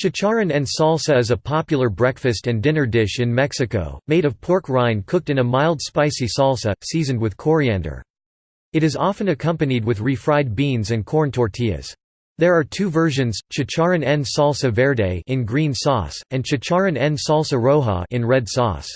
Chicharrón en salsa is a popular breakfast and dinner dish in Mexico, made of pork rind cooked in a mild spicy salsa, seasoned with coriander. It is often accompanied with refried beans and corn tortillas. There are two versions, chicharrón en salsa verde in green sauce, and chicharrón en salsa roja in red sauce.